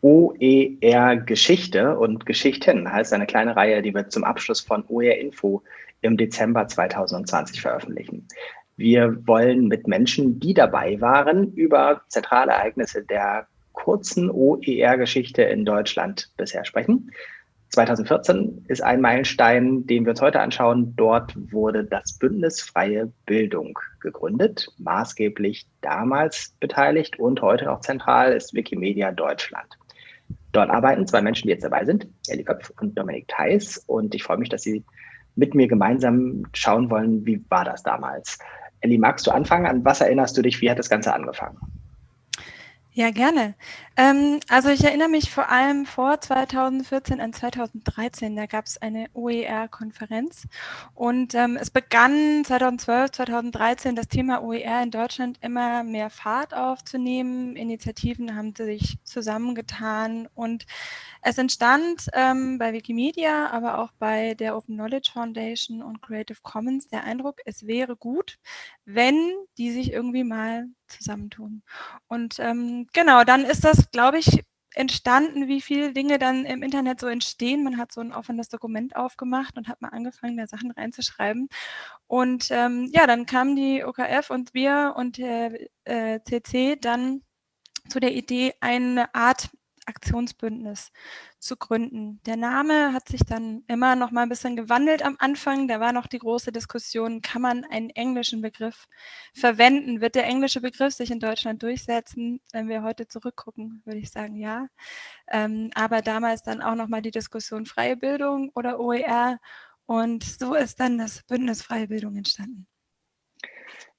OER Geschichte und Geschichten heißt eine kleine Reihe, die wir zum Abschluss von OER Info im Dezember 2020 veröffentlichen. Wir wollen mit Menschen, die dabei waren, über zentrale Ereignisse der kurzen OER-Geschichte in Deutschland bisher sprechen. 2014 ist ein Meilenstein, den wir uns heute anschauen. Dort wurde das Bündnis Freie Bildung gegründet. Maßgeblich damals beteiligt und heute auch zentral ist Wikimedia Deutschland. Dort arbeiten zwei Menschen, die jetzt dabei sind, Elli Köpf und Dominik Theis. Und ich freue mich, dass Sie mit mir gemeinsam schauen wollen, wie war das damals. Elli, magst du anfangen? An was erinnerst du dich? Wie hat das Ganze angefangen? Ja, gerne. Ähm, also ich erinnere mich vor allem vor 2014 an 2013, da gab es eine OER-Konferenz und ähm, es begann 2012, 2013 das Thema OER in Deutschland immer mehr Fahrt aufzunehmen. Initiativen haben sich zusammengetan und es entstand ähm, bei Wikimedia, aber auch bei der Open Knowledge Foundation und Creative Commons der Eindruck, es wäre gut, wenn die sich irgendwie mal zusammentun. Und ähm, genau, dann ist das, glaube ich, entstanden, wie viele Dinge dann im Internet so entstehen. Man hat so ein offenes Dokument aufgemacht und hat mal angefangen, da Sachen reinzuschreiben. Und ähm, ja, dann kamen die OKF und wir und der äh, CC dann zu der Idee, eine Art Aktionsbündnis zu gründen. Der Name hat sich dann immer noch mal ein bisschen gewandelt am Anfang. Da war noch die große Diskussion, kann man einen englischen Begriff verwenden? Wird der englische Begriff sich in Deutschland durchsetzen? Wenn wir heute zurückgucken, würde ich sagen, ja. Ähm, aber damals dann auch noch mal die Diskussion freie Bildung oder OER. Und so ist dann das Bündnis Freie Bildung entstanden.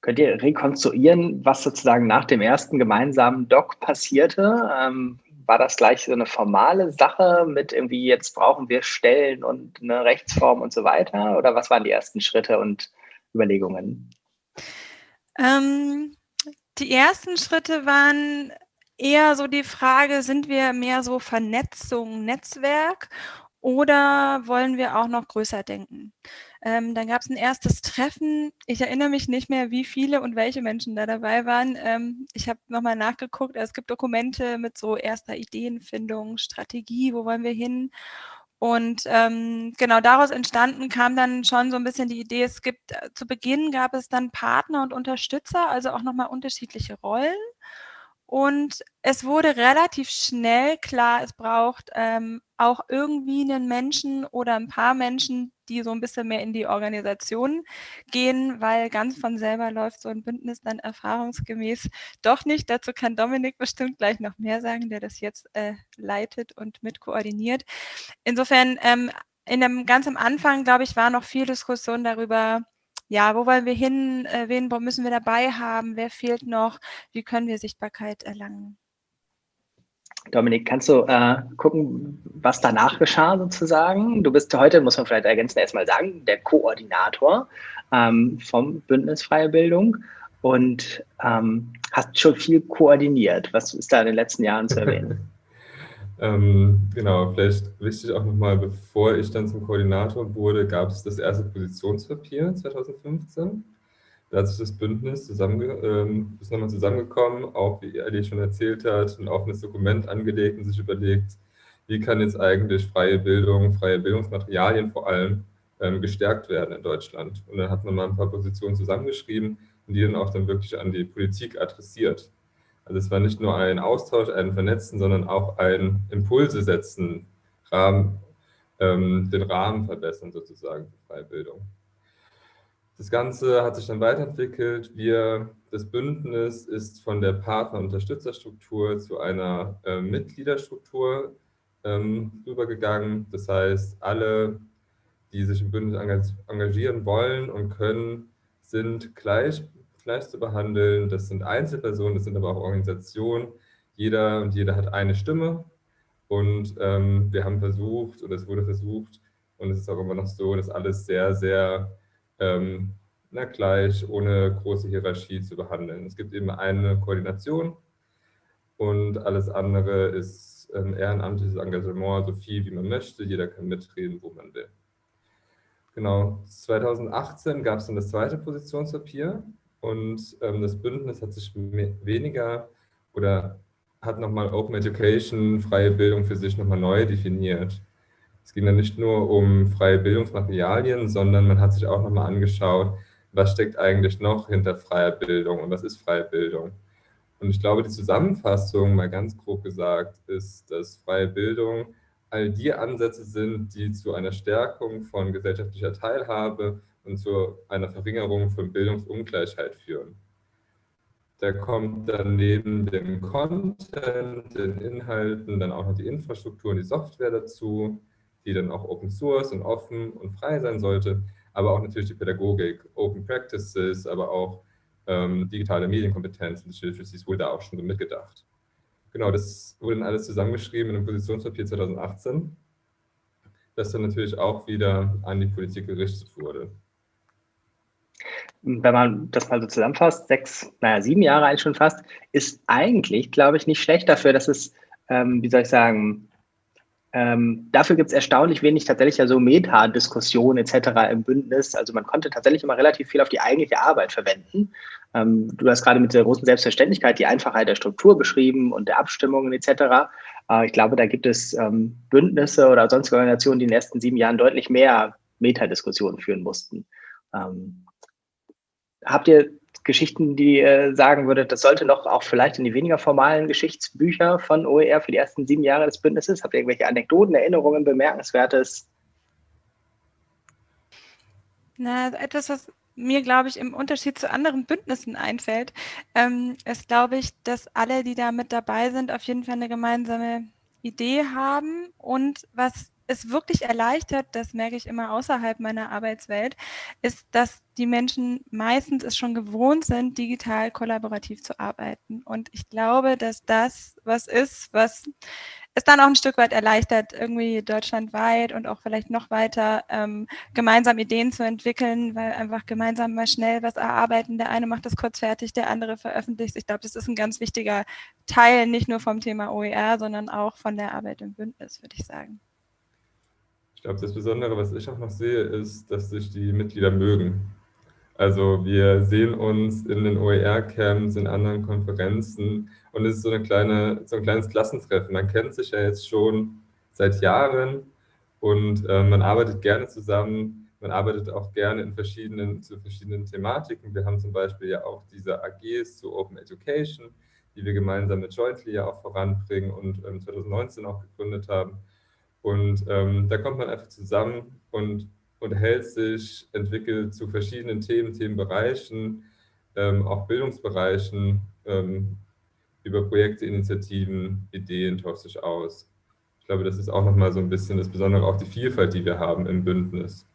Könnt ihr rekonstruieren, was sozusagen nach dem ersten gemeinsamen Doc passierte? Ähm, war das gleich so eine formale Sache mit irgendwie, jetzt brauchen wir Stellen und eine Rechtsform und so weiter? Oder was waren die ersten Schritte und Überlegungen? Ähm, die ersten Schritte waren eher so die Frage, sind wir mehr so Vernetzung, Netzwerk oder wollen wir auch noch größer denken? Ähm, dann gab es ein erstes Treffen. Ich erinnere mich nicht mehr, wie viele und welche Menschen da dabei waren. Ähm, ich habe nochmal nachgeguckt. Es gibt Dokumente mit so erster Ideenfindung, Strategie, wo wollen wir hin? Und ähm, genau daraus entstanden kam dann schon so ein bisschen die Idee, es gibt, äh, zu Beginn gab es dann Partner und Unterstützer, also auch nochmal unterschiedliche Rollen. Und es wurde relativ schnell klar, es braucht ähm, auch irgendwie einen Menschen oder ein paar Menschen, die so ein bisschen mehr in die Organisation gehen, weil ganz von selber läuft so ein Bündnis dann erfahrungsgemäß doch nicht. Dazu kann Dominik bestimmt gleich noch mehr sagen, der das jetzt äh, leitet und mit koordiniert. Insofern, ähm, in dem ganz am Anfang, glaube ich, war noch viel Diskussion darüber, ja, wo wollen wir hin, äh, wen müssen wir dabei haben, wer fehlt noch, wie können wir Sichtbarkeit erlangen. Dominik, kannst du äh, gucken, was danach geschah sozusagen? Du bist heute, muss man vielleicht ergänzen, erstmal sagen, der Koordinator ähm, vom Bündnis Freie Bildung und ähm, hast schon viel koordiniert. Was ist da in den letzten Jahren zu erwähnen? Ähm, genau, vielleicht wichtig auch nochmal, bevor ich dann zum Koordinator wurde, gab es das erste Positionspapier 2015. Da hat sich das Bündnis zusammen, ähm, ist nochmal zusammengekommen, auch wie Ali schon erzählt hat, ein offenes Dokument angelegt und sich überlegt, wie kann jetzt eigentlich freie Bildung, freie Bildungsmaterialien vor allem ähm, gestärkt werden in Deutschland. Und dann hat man mal ein paar Positionen zusammengeschrieben und die dann auch dann wirklich an die Politik adressiert. Also es war nicht nur ein Austausch, ein Vernetzen, sondern auch ein Impulse setzen, Rahmen, ähm, den Rahmen verbessern sozusagen für Freibildung. Das Ganze hat sich dann weiterentwickelt. Wir, das Bündnis ist von der Partner-Unterstützerstruktur zu einer äh, Mitgliederstruktur ähm, rübergegangen. Das heißt, alle, die sich im Bündnis engagieren wollen und können, sind gleich gleich zu behandeln. Das sind Einzelpersonen, das sind aber auch Organisationen. Jeder und jeder hat eine Stimme. Und ähm, wir haben versucht, oder es wurde versucht, und es ist auch immer noch so, das alles sehr, sehr ähm, na, gleich, ohne große Hierarchie zu behandeln. Es gibt eben eine Koordination und alles andere ist ähm, ehrenamtliches Engagement, so viel wie man möchte. Jeder kann mitreden, wo man will. Genau, 2018 gab es dann das zweite Positionspapier und ähm, das Bündnis hat sich weniger oder hat nochmal Open Education, freie Bildung für sich nochmal neu definiert. Es ging dann nicht nur um freie Bildungsmaterialien, sondern man hat sich auch nochmal angeschaut, was steckt eigentlich noch hinter freier Bildung und was ist freie Bildung. Und ich glaube, die Zusammenfassung, mal ganz grob gesagt, ist, dass freie Bildung all die Ansätze sind, die zu einer Stärkung von gesellschaftlicher Teilhabe und zu einer Verringerung von Bildungsungleichheit führen. Da kommt dann neben dem Content, den Inhalten, dann auch noch die Infrastruktur und die Software dazu, die dann auch Open Source und offen und frei sein sollte, aber auch natürlich die Pädagogik, Open Practices, aber auch ähm, digitale Medienkompetenzen, das Literacy wurde da auch schon so mitgedacht. Genau, das wurde dann alles zusammengeschrieben in einem Positionspapier 2018, das dann natürlich auch wieder an die Politik gerichtet wurde. Wenn man das mal so zusammenfasst, sechs, naja, sieben Jahre eigentlich schon fast, ist eigentlich, glaube ich, nicht schlecht dafür, dass es, ähm, wie soll ich sagen, ähm, dafür gibt es erstaunlich wenig tatsächlich ja so Meta-Diskussionen etc. im Bündnis. Also man konnte tatsächlich immer relativ viel auf die eigentliche Arbeit verwenden. Ähm, du hast gerade mit der großen Selbstverständlichkeit die Einfachheit der Struktur beschrieben und der Abstimmungen etc. Äh, ich glaube, da gibt es ähm, Bündnisse oder sonstige Organisationen, die in den ersten sieben Jahren deutlich mehr Metadiskussionen führen mussten. Ähm, habt ihr Geschichten, die ihr sagen würdet, das sollte noch auch vielleicht in die weniger formalen Geschichtsbücher von OER für die ersten sieben Jahre des Bündnisses? Habt ihr irgendwelche Anekdoten, Erinnerungen, Bemerkenswertes? Na, etwas, was mir, glaube ich, im Unterschied zu anderen Bündnissen einfällt, ähm, ist, glaube ich, dass alle, die da mit dabei sind, auf jeden Fall eine gemeinsame Idee haben und was es wirklich erleichtert, das merke ich immer außerhalb meiner Arbeitswelt, ist, dass die Menschen meistens es schon gewohnt sind, digital kollaborativ zu arbeiten. Und ich glaube, dass das was ist, was es dann auch ein Stück weit erleichtert, irgendwie deutschlandweit und auch vielleicht noch weiter ähm, gemeinsam Ideen zu entwickeln, weil einfach gemeinsam mal schnell was erarbeiten. Der eine macht das kurz fertig, der andere veröffentlicht. Ich glaube, das ist ein ganz wichtiger Teil, nicht nur vom Thema OER, sondern auch von der Arbeit im Bündnis, würde ich sagen. Ich glaube, das Besondere, was ich auch noch sehe, ist, dass sich die Mitglieder mögen. Also wir sehen uns in den OER-Camps, in anderen Konferenzen und es ist so, eine kleine, so ein kleines Klassentreffen. Man kennt sich ja jetzt schon seit Jahren und äh, man arbeitet gerne zusammen. Man arbeitet auch gerne in verschiedenen, zu verschiedenen Thematiken. Wir haben zum Beispiel ja auch diese AGs zu Open Education, die wir gemeinsam mit Jointly ja auch voranbringen und ähm, 2019 auch gegründet haben. Und ähm, da kommt man einfach zusammen und unterhält sich, entwickelt zu verschiedenen Themen, Themenbereichen, ähm, auch Bildungsbereichen, ähm, über Projekte, Initiativen, Ideen tauscht sich aus. Ich glaube, das ist auch nochmal so ein bisschen das Besondere, auch die Vielfalt, die wir haben im Bündnis.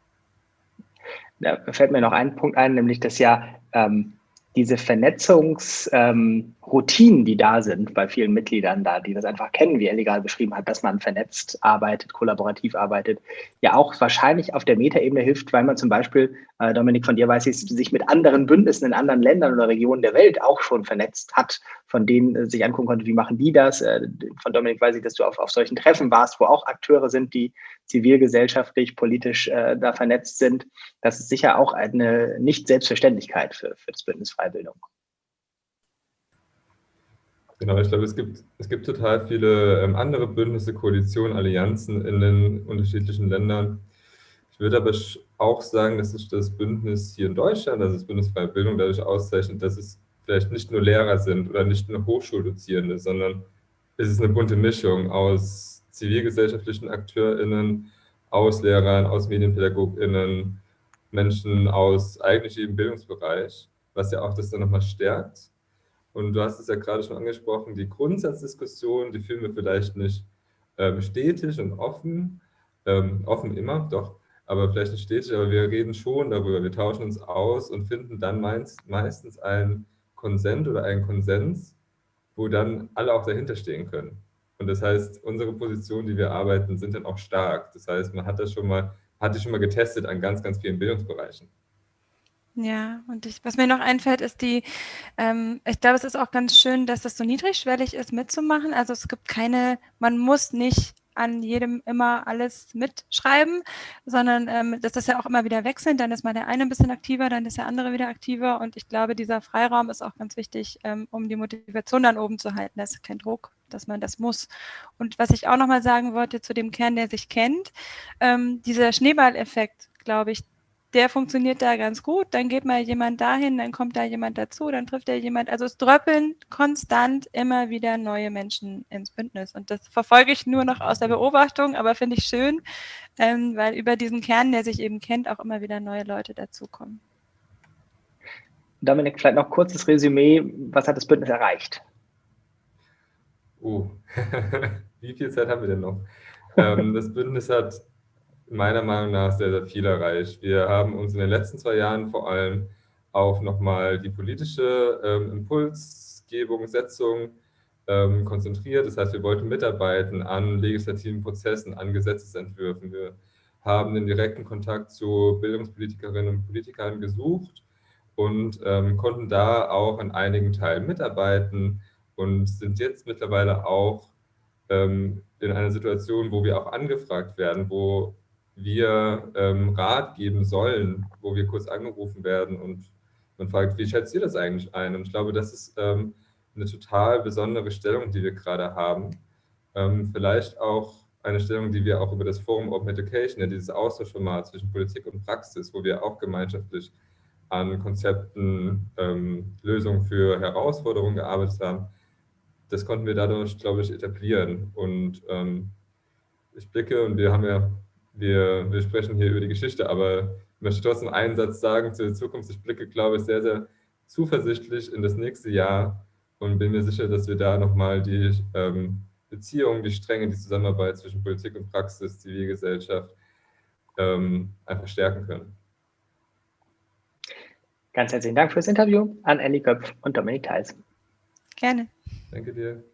Da fällt mir noch ein Punkt ein, nämlich dass ja ähm, diese Vernetzungsroutinen, ähm, die da sind bei vielen Mitgliedern da, die das einfach kennen, wie er legal beschrieben hat, dass man vernetzt arbeitet, kollaborativ arbeitet, ja auch wahrscheinlich auf der Metaebene hilft, weil man zum Beispiel, äh, Dominik, von dir weiß ich, sich mit anderen Bündnissen in anderen Ländern oder Regionen der Welt auch schon vernetzt hat, von denen äh, sich angucken konnte, wie machen die das. Äh, von Dominik weiß ich, dass du auf, auf solchen Treffen warst, wo auch Akteure sind, die zivilgesellschaftlich, politisch äh, da vernetzt sind. Das ist sicher auch eine Nicht-Selbstverständlichkeit für, für das Bündnis Freibildung. Genau, ich glaube, es gibt, es gibt total viele ähm, andere Bündnisse, Koalitionen, Allianzen in den unterschiedlichen Ländern. Ich würde aber auch sagen, dass sich das Bündnis hier in Deutschland, also das Bündnis Freie Bildung, dadurch auszeichnet, dass es vielleicht nicht nur Lehrer sind oder nicht nur Hochschuldozierende, sondern es ist eine bunte Mischung aus zivilgesellschaftlichen AkteurInnen, aus Lehrern, aus MedienpädagogInnen, Menschen aus eigentlich jedem Bildungsbereich, was ja auch das dann nochmal stärkt. Und du hast es ja gerade schon angesprochen, die Grundsatzdiskussion, die führen wir vielleicht nicht ähm, stetig und offen, ähm, offen immer, doch, aber vielleicht nicht stetig, aber wir reden schon darüber, wir tauschen uns aus und finden dann meist, meistens einen Konsent oder einen Konsens, wo dann alle auch dahinter stehen können. Und das heißt, unsere Positionen, die wir arbeiten, sind dann auch stark. Das heißt, man hat das schon mal, hat die schon mal getestet an ganz, ganz vielen Bildungsbereichen. Ja, und ich, was mir noch einfällt, ist die, ähm, ich glaube, es ist auch ganz schön, dass das so niedrigschwellig ist, mitzumachen. Also es gibt keine, man muss nicht an jedem immer alles mitschreiben, sondern ähm, das ist ja auch immer wieder wechselnd. Dann ist mal der eine ein bisschen aktiver, dann ist der andere wieder aktiver. Und ich glaube, dieser Freiraum ist auch ganz wichtig, ähm, um die Motivation dann oben zu halten. Das ist kein Druck, dass man das muss. Und was ich auch nochmal sagen wollte zu dem Kern, der sich kennt, ähm, dieser Schneeballeffekt, glaube ich, der funktioniert da ganz gut, dann geht mal jemand dahin, dann kommt da jemand dazu, dann trifft er jemand. Also es dröppeln konstant immer wieder neue Menschen ins Bündnis. Und das verfolge ich nur noch aus der Beobachtung, aber finde ich schön, ähm, weil über diesen Kern, der sich eben kennt, auch immer wieder neue Leute dazukommen. Dominik, vielleicht noch kurzes Resümee. Was hat das Bündnis erreicht? Oh, wie viel Zeit haben wir denn noch? ähm, das Bündnis hat meiner Meinung nach sehr, sehr viel erreicht. Wir haben uns in den letzten zwei Jahren vor allem auf nochmal die politische ähm, Impulsgebung, Setzung ähm, konzentriert. Das heißt, wir wollten mitarbeiten an legislativen Prozessen, an Gesetzesentwürfen. Wir haben den direkten Kontakt zu Bildungspolitikerinnen und Politikern gesucht und ähm, konnten da auch an einigen Teilen mitarbeiten und sind jetzt mittlerweile auch ähm, in einer Situation, wo wir auch angefragt werden, wo wir ähm, Rat geben sollen, wo wir kurz angerufen werden und man fragt, wie schätzt ihr das eigentlich ein? Und ich glaube, das ist ähm, eine total besondere Stellung, die wir gerade haben. Ähm, vielleicht auch eine Stellung, die wir auch über das Forum Open Education, ja, dieses Austauschformat zwischen Politik und Praxis, wo wir auch gemeinschaftlich an Konzepten, ähm, Lösungen für Herausforderungen gearbeitet haben, das konnten wir dadurch, glaube ich, etablieren. Und ähm, ich blicke, und wir haben ja wir, wir sprechen hier über die Geschichte, aber ich möchte trotzdem einen Satz sagen zu der Zukunft. Ich blicke, glaube ich, sehr, sehr zuversichtlich in das nächste Jahr und bin mir sicher, dass wir da nochmal die ähm, Beziehungen, die Stränge, die Zusammenarbeit zwischen Politik und Praxis, Zivilgesellschaft ähm, einfach stärken können. Ganz herzlichen Dank fürs Interview an Andy Köpf und Dominik Theis. Gerne. Danke dir.